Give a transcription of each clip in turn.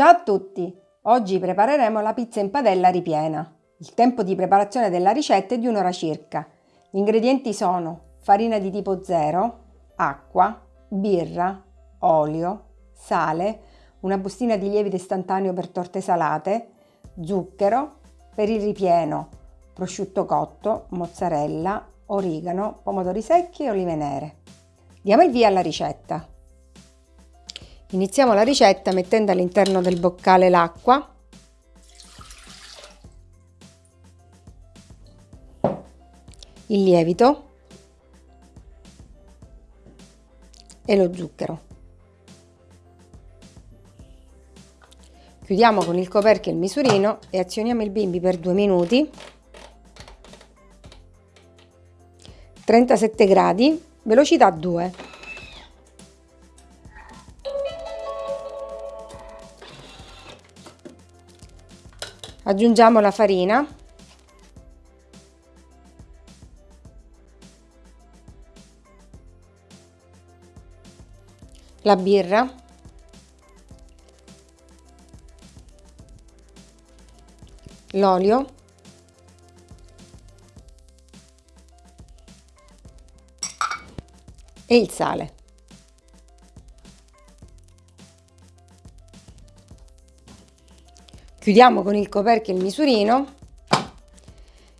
Ciao a tutti! Oggi prepareremo la pizza in padella ripiena. Il tempo di preparazione della ricetta è di un'ora circa. Gli ingredienti sono farina di tipo 0, acqua, birra, olio, sale, una bustina di lievito istantaneo per torte salate, zucchero, per il ripieno, prosciutto cotto, mozzarella, origano, pomodori secchi e olive nere. Diamo il via alla ricetta. Iniziamo la ricetta mettendo all'interno del boccale l'acqua il lievito e lo zucchero. Chiudiamo con il coperchio il misurino e azioniamo il bimbi per due minuti. 37 gradi, velocità 2. Aggiungiamo la farina. La birra. L'olio. E il sale. Chiudiamo con il coperchio il misurino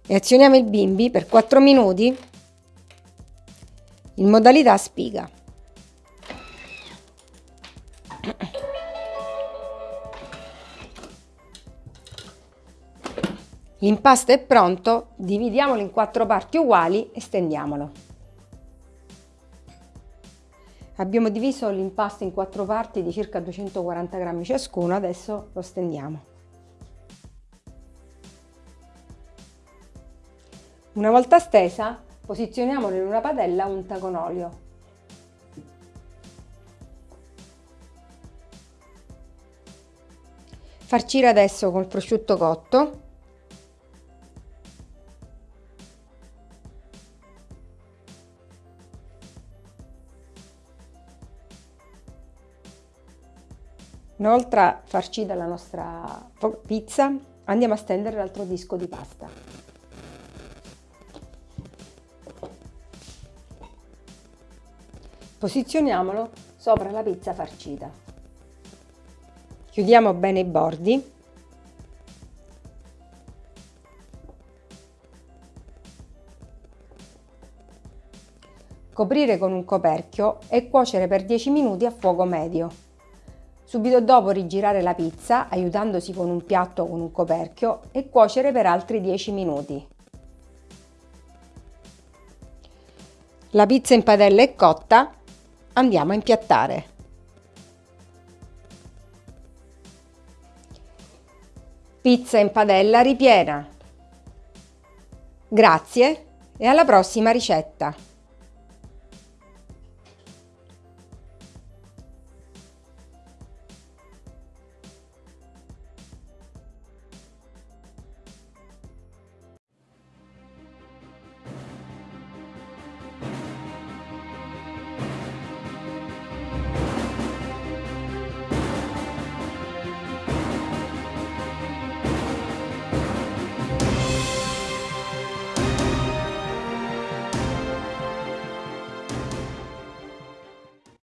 e azioniamo il bimbi per 4 minuti in modalità spiga. L'impasto è pronto, dividiamolo in quattro parti uguali e stendiamolo. Abbiamo diviso l'impasto in quattro parti di circa 240 grammi ciascuno, adesso lo stendiamo. Una volta stesa, posizioniamolo in una padella unta con olio. Farcire adesso col prosciutto cotto. Una volta farcita la nostra pizza, andiamo a stendere l'altro disco di pasta. Posizioniamolo sopra la pizza farcita. Chiudiamo bene i bordi. Coprire con un coperchio e cuocere per 10 minuti a fuoco medio. Subito dopo rigirare la pizza aiutandosi con un piatto o con un coperchio e cuocere per altri 10 minuti. La pizza in padella è cotta Andiamo a impiattare. Pizza in padella ripiena. Grazie e alla prossima ricetta!